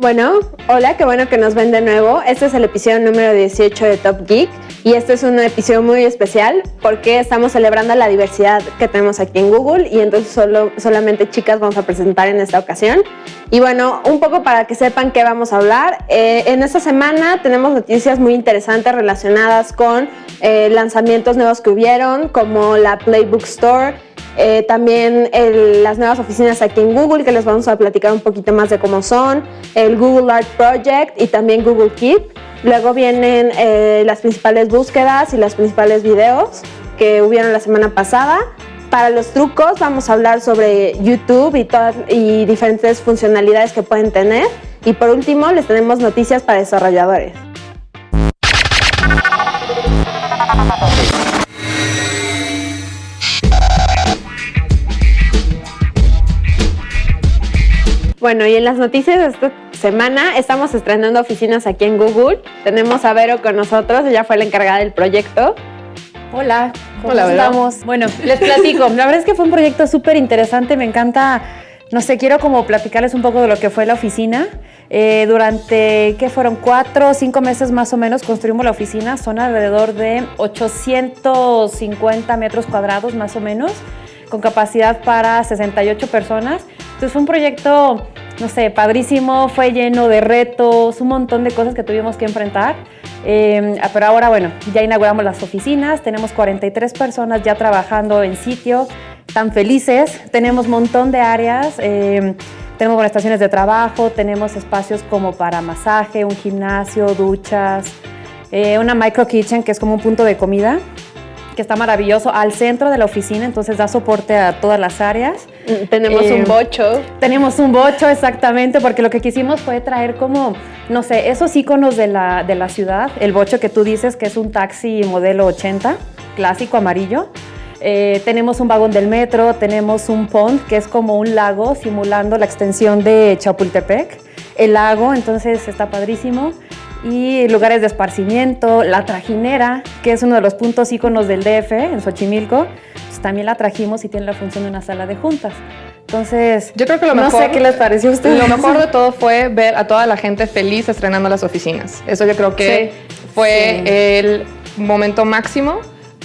Bueno, hola, qué bueno que nos ven de nuevo. Este es el episodio número 18 de Top Geek y este es un episodio muy especial porque estamos celebrando la diversidad que tenemos aquí en Google y entonces solo, solamente chicas vamos a presentar en esta ocasión. Y bueno, un poco para que sepan qué vamos a hablar. Eh, en esta semana tenemos noticias muy interesantes relacionadas con eh, lanzamientos nuevos que hubieron como la Playbook Store, eh, también las nuevas oficinas aquí en Google, que les vamos a platicar un poquito más de cómo son, el Google Art Project y también Google Keep. Luego vienen eh, las principales búsquedas y los principales videos que hubieron la semana pasada. Para los trucos vamos a hablar sobre YouTube y, todas, y diferentes funcionalidades que pueden tener. Y por último les tenemos noticias para desarrolladores. Bueno, y en las noticias de esta semana estamos estrenando oficinas aquí en Google. Tenemos a Vero con nosotros, ella fue la encargada del proyecto. Hola, ¿cómo Hola, estamos? Bueno, les platico. La verdad es que fue un proyecto súper interesante, me encanta, no sé, quiero como platicarles un poco de lo que fue la oficina. Eh, durante, ¿qué fueron? Cuatro o cinco meses más o menos construimos la oficina, son alrededor de 850 metros cuadrados más o menos, con capacidad para 68 personas. Entonces fue un proyecto, no sé, padrísimo, fue lleno de retos, un montón de cosas que tuvimos que enfrentar. Em, pero ahora, bueno, ya inauguramos las oficinas, tenemos 43 personas ya trabajando en sitio, tan felices, tenemos un montón de áreas, eh, tenemos estaciones de trabajo, tenemos espacios como para masaje, un gimnasio, duchas, eh, una micro kitchen que es como un punto de comida que está maravilloso, al centro de la oficina, entonces da soporte a todas las áreas. Tenemos un eh, bocho. Tenemos un bocho, exactamente, porque lo que quisimos fue traer como, no sé, esos iconos de la, de la ciudad, el bocho que tú dices que es un taxi modelo 80, clásico amarillo. Eh, tenemos un vagón del metro, tenemos un pond, que es como un lago simulando la extensión de Chapultepec. El lago, entonces está padrísimo y lugares de esparcimiento, la trajinera, que es uno de los puntos íconos del DF en Xochimilco, pues también la trajimos y tiene la función de una sala de juntas. Entonces, yo creo que lo mejor, no sé qué les pareció a ustedes. Lo mejor de todo fue ver a toda la gente feliz estrenando las oficinas. Eso yo creo que fue el momento máximo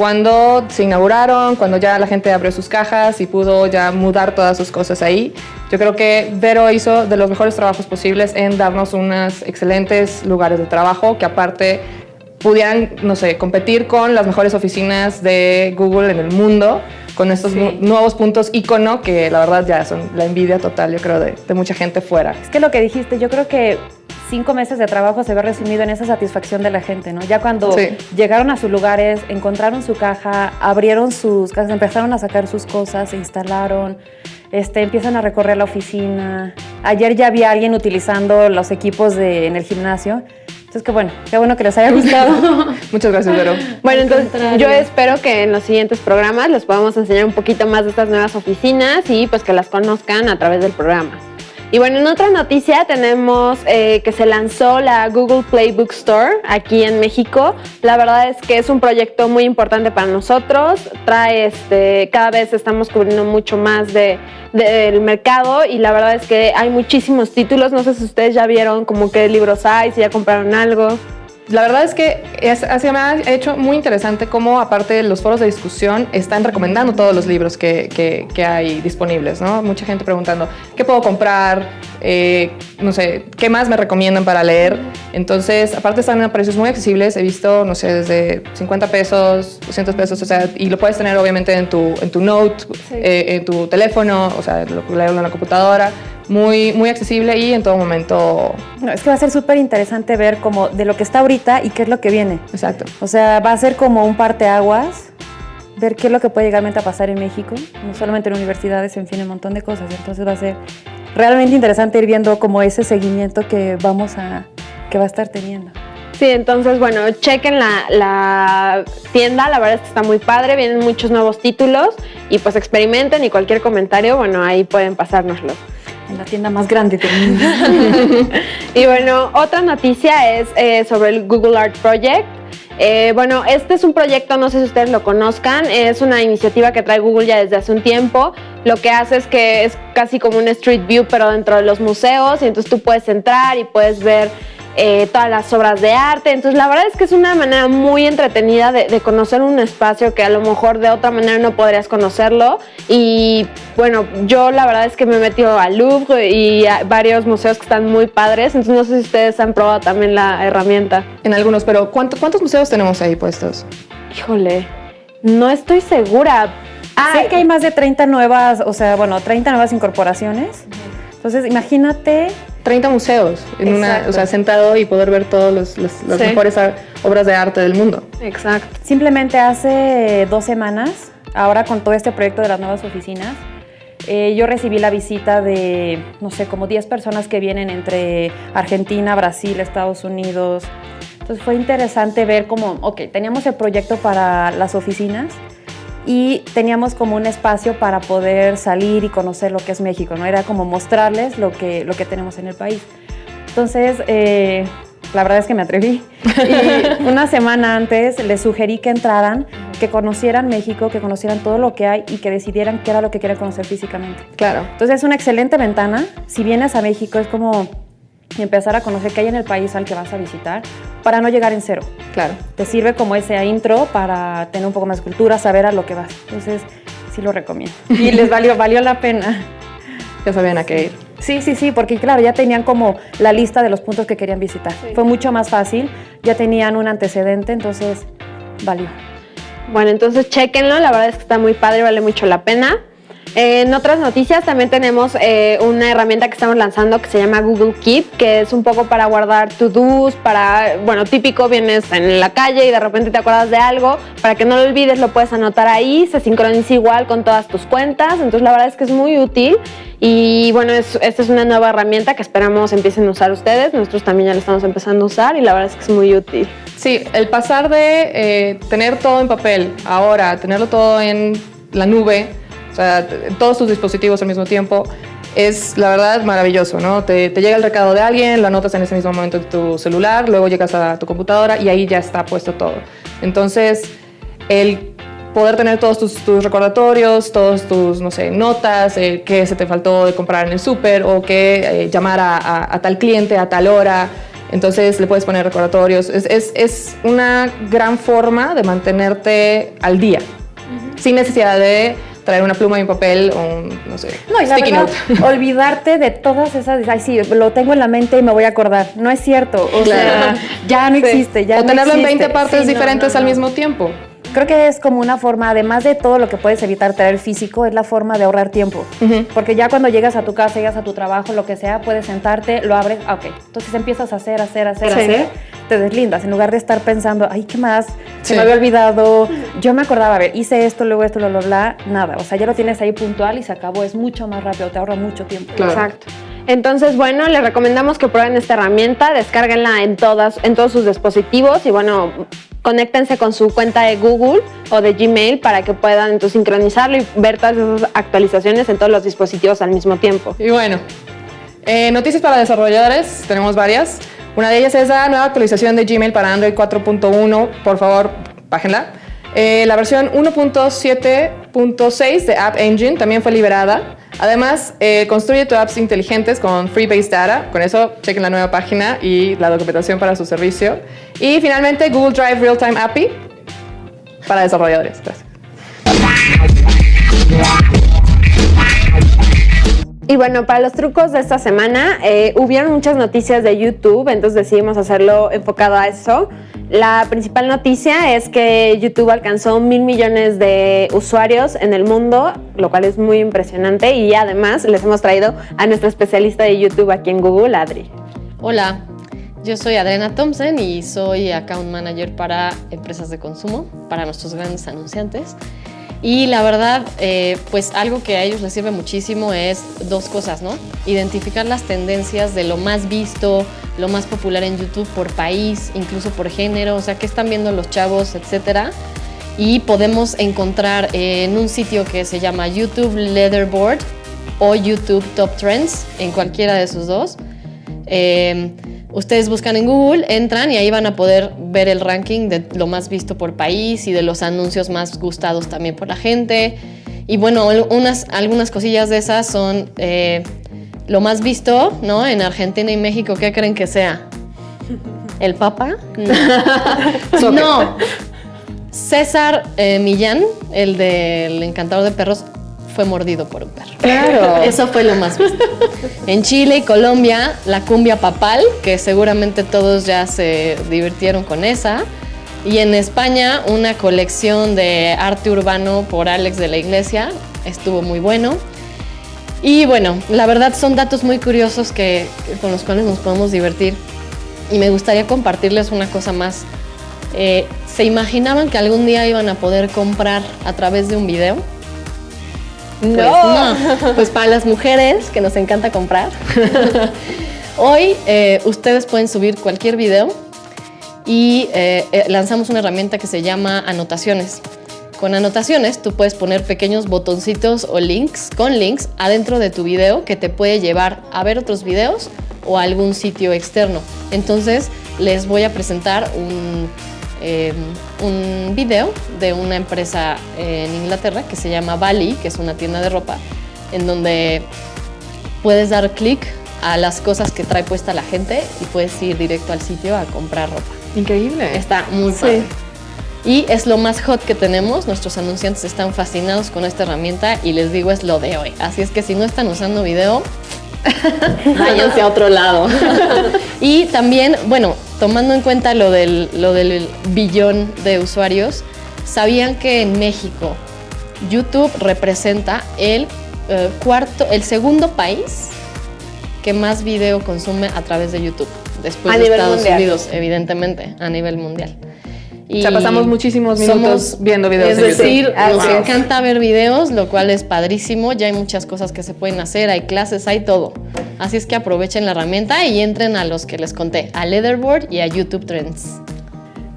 cuando se inauguraron, cuando ya la gente abrió sus cajas y pudo ya mudar todas sus cosas ahí. Yo creo que Vero hizo de los mejores trabajos posibles en darnos unos excelentes lugares de trabajo que aparte pudieran, no sé, competir con las mejores oficinas de Google en el mundo, con estos nuevos puntos icono que la verdad ya son la envidia total, yo creo, de, de mucha gente fuera. Es que lo que dijiste, yo creo que cinco meses de trabajo se ve resumido en esa satisfacción de la gente, ¿no? Ya cuando llegaron a sus lugares, encontraron su caja, abrieron sus casas, empezaron a sacar sus cosas, se instalaron, este, empiezan a recorrer la oficina. Ayer ya había alguien utilizando los equipos de, en el gimnasio. Entonces, qué bueno, qué bueno que les haya gustado. Muchas gracias, Vero. Bueno, entonces yo espero que en los siguientes programas les podamos enseñar un poquito más de estas nuevas oficinas y pues que las conozcan a través del programa. Y bueno, en otra noticia tenemos eh, que se lanzó la Google Play Book Store aquí en México. La verdad es que es un proyecto muy importante para nosotros. Trae, este, cada vez estamos cubriendo mucho más de, del mercado y la verdad es que hay muchísimos títulos. No sé si ustedes ya vieron como qué libros hay, si ya compraron algo la verdad es que es, me ha hecho muy interesante cómo, aparte de los foros de discusión, están recomendando todos los libros que, hay disponibles, ¿no? Mucha gente preguntando, ¿qué puedo comprar? Eh, no sé, ¿qué más me recomiendan para leer? Entonces, aparte están a precios muy accesibles, he visto, no sé, desde 50 pesos, 200 pesos, o sea, y lo puedes tener obviamente en tu, en tu note, eh, en tu teléfono, o sea, lo leerlo en la computadora muy, muy accesible y en todo momento... No, es que va a ser súper interesante ver como de lo que está ahorita y qué es lo que viene. Exacto. O sea, va a ser como un parteaguas, ver qué es lo que puede llegar a pasar en México, no solamente en universidades, en fin, un montón de cosas. Entonces va a ser realmente interesante ir viendo como ese seguimiento que vamos a, que va a estar teniendo. Sí, entonces, bueno, chequen la, la, tienda, la verdad es que está muy padre, vienen muchos nuevos títulos y pues experimenten y cualquier comentario, bueno, ahí pueden pasárnoslo. En la tienda más grande del mundo. y bueno, otra noticia es eh, sobre el Google Art Project. Eh, bueno, este es un proyecto, no sé si ustedes lo conozcan, es una iniciativa que trae Google ya desde hace un tiempo. Lo que hace es que es casi como un Street View, pero dentro de los museos, y entonces tú puedes entrar y puedes ver eh, todas las obras de arte. Entonces, la verdad es que es una manera muy entretenida de, conocer un espacio que a lo mejor de otra manera no podrías conocerlo. Y bueno, yo la verdad es que me he metido al Louvre y a varios museos que están muy padres. Entonces, no sé si ustedes han probado también la herramienta. En algunos, pero ¿cuántos museos tenemos ahí puestos? Híjole, no estoy segura. Ah, sé que hay más de 30 nuevas, o sea, bueno, 30 nuevas incorporaciones. Entonces, imagínate 30 museos, en una, o sea, sentado y poder ver todas las mejores obras de arte del mundo. Exacto. Simplemente hace dos semanas, ahora con todo este proyecto de las nuevas oficinas, eh, yo recibí la visita de, no sé, como 10 personas que vienen entre Argentina, Brasil, Estados Unidos. Entonces fue interesante ver cómo, ok, teníamos el proyecto para las oficinas, y teníamos como un espacio para poder salir y conocer lo que es México, ¿no? Era como mostrarles lo que, lo que tenemos en el país. Entonces, eh, la verdad es que me atreví. Y una semana antes les sugerí que entraran, que conocieran México, que conocieran todo lo que hay y que decidieran qué era lo que querían conocer físicamente. Claro. Entonces es una excelente ventana. Si vienes a México es como empezar a conocer qué hay en el país al que vas a visitar para no llegar en cero. Claro. Te sirve como ese intro para tener un poco más de cultura, saber a lo que vas. Entonces, sí lo recomiendo. Y les valió, valió la pena. Ya sabían a qué ir. Sí, sí, sí, porque claro, ya tenían como la lista de los puntos que querían visitar. Fue mucho más fácil, ya tenían un antecedente, entonces valió. Bueno, entonces chequenlo, la verdad es que está muy padre, vale mucho la pena. En otras noticias también tenemos eh, una herramienta que estamos lanzando que se llama Google Keep, que es un poco para guardar to-dos, para, bueno, típico, vienes en la calle y de repente te acuerdas de algo, para que no lo olvides lo puedes anotar ahí, se sincroniza igual con todas tus cuentas, entonces la verdad es que es muy útil y bueno, esta es una nueva herramienta que esperamos empiecen a usar ustedes, nosotros también ya la estamos empezando a usar y la verdad es que es muy útil. Sí, el pasar de eh, tener todo en papel ahora, tenerlo todo en la nube, sea, todos tus dispositivos al mismo tiempo, es la verdad maravilloso, ¿no? Te, llega el recado de alguien, lo anotas en ese mismo momento en tu celular, luego llegas a tu computadora y ahí ya está puesto todo. Entonces, el poder tener todos tus, recordatorios, todos tus, no sé, notas, eh, qué se te faltó de comprar en el súper o qué eh, llamar a, tal cliente a tal hora, entonces le puedes poner recordatorios. Es, es, es una gran forma de mantenerte al día, sin necesidad de traer una pluma y un papel o un, no sé, no, y olvidarte de todas esas, ay sí, lo tengo en la mente y me voy a acordar. No es cierto, o sea, ya no existe, ya O tenerlo en 20 partes diferentes al mismo tiempo. Creo que es como una forma, además de todo lo que puedes evitar traer físico, es la forma de ahorrar tiempo. Porque ya cuando llegas a tu casa, llegas a tu trabajo, lo que sea, puedes sentarte, lo abres, ah, ok. Entonces empiezas a hacer, hacer, hacer, hacer, te deslindas. En lugar de estar pensando, ay, ¿qué más? Se me había olvidado. Yo me acordaba, a ver, hice esto, luego esto, bla, bla, bla. Nada. O sea, ya lo tienes ahí puntual y se acabó. Es mucho más rápido, te ahorra mucho tiempo. Exacto. Entonces, bueno, les recomendamos que prueben esta herramienta, descárguenla en, todas, en todos sus dispositivos y bueno, conéctense con su cuenta de Google o de Gmail para que puedan entonces, sincronizarlo y ver todas esas actualizaciones en todos los dispositivos al mismo tiempo. Y bueno, eh, noticias para desarrolladores, tenemos varias. Una de ellas es la nueva actualización de Gmail para Android 4.1. Por favor, bájenla. Eh, la versión 1.7.6 de App Engine también fue liberada. Además, eh, construye tus apps inteligentes con Freebase Data. Con eso, chequen la nueva página y la documentación para su servicio. Y finalmente, Google Drive Real-Time API para desarrolladores. Y bueno, para los trucos de esta semana, eh, hubieron muchas noticias de YouTube, entonces decidimos hacerlo enfocado a eso. La principal noticia es que YouTube alcanzó mil millones de usuarios en el mundo, lo cual es muy impresionante y además les hemos traído a nuestra especialista de YouTube aquí en Google, Adri. Hola, yo soy Adriana Thompson y soy Account Manager para empresas de consumo, para nuestros grandes anunciantes. Y la verdad, eh, pues algo que a ellos les sirve muchísimo es dos cosas, ¿no? Identificar las tendencias de lo más visto, lo más popular en YouTube por país, incluso por género, o sea, qué están viendo los chavos, etcétera. Y podemos encontrar en un sitio que se llama YouTube Leaderboard, o YouTube Top Trends, en cualquiera de esos dos. Eh, ustedes buscan en Google, entran y ahí van a poder ver el ranking de lo más visto por país y de los anuncios más gustados también por la gente. Y bueno, unas, algunas cosillas de esas son eh, lo más visto, ¿no? En Argentina y México, ¿qué creen que sea? ¿El Papa? No. no. César eh, Millán, el del encantador de perros, fue mordido por un perro. Claro. Eso fue lo más visto. En Chile y Colombia, la cumbia papal, que seguramente todos ya se divirtieron con esa. Y en España, una colección de arte urbano por Alex de la Iglesia. Estuvo muy bueno. Y bueno, la verdad son datos muy curiosos que, con los cuales nos podemos divertir. Y me gustaría compartirles una cosa más. Eh, ¿Se imaginaban que algún día iban a poder comprar a través de un video? Pues No. no. Pues para las mujeres que nos encanta comprar, hoy eh, ustedes pueden subir cualquier video y eh, eh, lanzamos una herramienta que se llama anotaciones. Con anotaciones tú puedes poner pequeños botoncitos o links con links adentro de tu video que te puede llevar a ver otros videos o a algún sitio externo. Entonces les voy a presentar un, eh, un video de una empresa en Inglaterra que se llama Bali, que es una tienda de ropa, en donde puedes dar clic a las cosas que trae puesta la gente y puedes ir directo al sitio a comprar ropa. Increíble. Está muy padre. Y es lo más hot que tenemos. Nuestros anunciantes están fascinados con esta herramienta y les digo es lo de hoy. Así es que si no están usando video, váyanse a otro lado. y también, bueno, tomando en cuenta lo del, lo del billón de usuarios, ¿sabían que en México YouTube representa el eh, cuarto, el segundo país que más video consume a través de YouTube? Después A de Estados mundial. Unidos, evidentemente, a nivel mundial. O sea, pasamos muchísimos minutos viendo videos Es de YouTube. decir, Así nos encanta ver videos, lo cual es padrísimo. Ya hay muchas cosas que se pueden hacer, hay clases, hay todo. Así es que aprovechen la herramienta y entren a los que les conté, a Leatherboard y a YouTube Trends.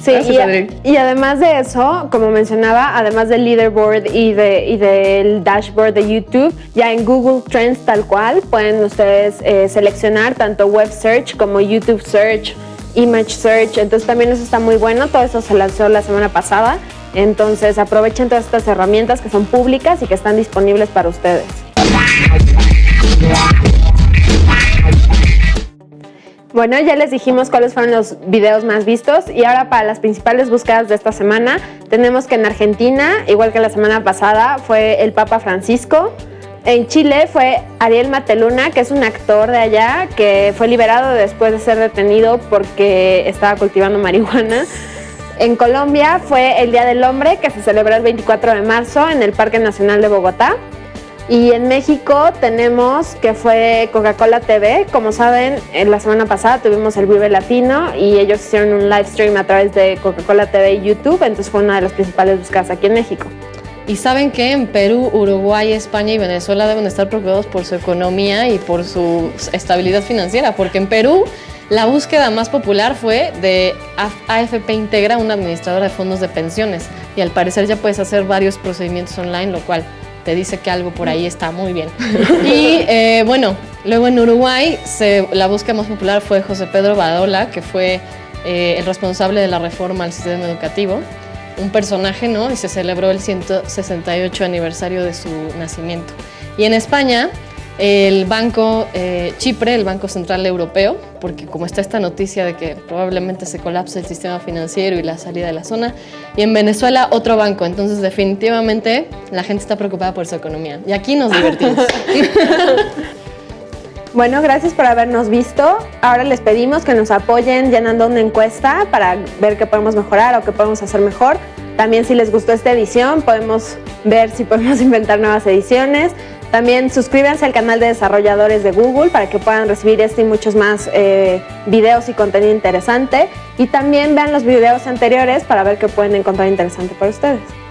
Sí, Gracias, y, y además de eso, como mencionaba, además del leaderboard y, de, y del dashboard de YouTube, ya en Google Trends tal cual pueden ustedes eh, seleccionar tanto web search como YouTube search, image search, entonces también eso está muy bueno, todo eso se lanzó la semana pasada, entonces aprovechen todas estas herramientas que son públicas y que están disponibles para ustedes. Bueno, ya les dijimos cuáles fueron los videos más vistos y ahora para las principales búsquedas de esta semana tenemos que en Argentina, igual que la semana pasada, fue el Papa Francisco. En Chile fue Ariel Mateluna, que es un actor de allá que fue liberado después de ser detenido porque estaba cultivando marihuana. En Colombia fue el Día del Hombre, que se celebró el 24 de marzo en el Parque Nacional de Bogotá. Y en México tenemos que fue Coca-Cola TV. Como saben, en la semana pasada tuvimos el Vive Latino y ellos hicieron un live stream a través de Coca-Cola TV y YouTube, entonces fue una de las principales búsquedas aquí en México. Y saben que en Perú, Uruguay, España y Venezuela deben estar preocupados por su economía y por su estabilidad financiera, porque en Perú la búsqueda más popular fue de AFP Integra, una administradora de fondos de pensiones, y al parecer ya puedes hacer varios procedimientos online, lo cual te dice que algo por ahí está muy bien. Y eh, bueno, luego en Uruguay se- la búsqueda más popular fue José Pedro Badola, que fue eh, el responsable de la reforma al sistema educativo un personaje, ¿no? Y se celebró el 168 aniversario de su nacimiento. Y en España, el Banco eh, Chipre, el Banco Central Europeo, porque como está esta noticia de que probablemente se colapse el sistema financiero y la salida de la zona, y en Venezuela otro banco, entonces definitivamente la gente está preocupada por su economía. Y aquí nos divertimos. Bueno, gracias por habernos visto. Ahora les pedimos que nos apoyen llenando una encuesta para ver qué podemos mejorar o qué podemos hacer mejor. También si les gustó esta edición, podemos ver si podemos inventar nuevas ediciones. También suscríbanse al canal de desarrolladores de Google para que puedan recibir este y muchos más eh, videos y contenido interesante. Y también vean los videos anteriores para ver qué pueden encontrar interesante para ustedes.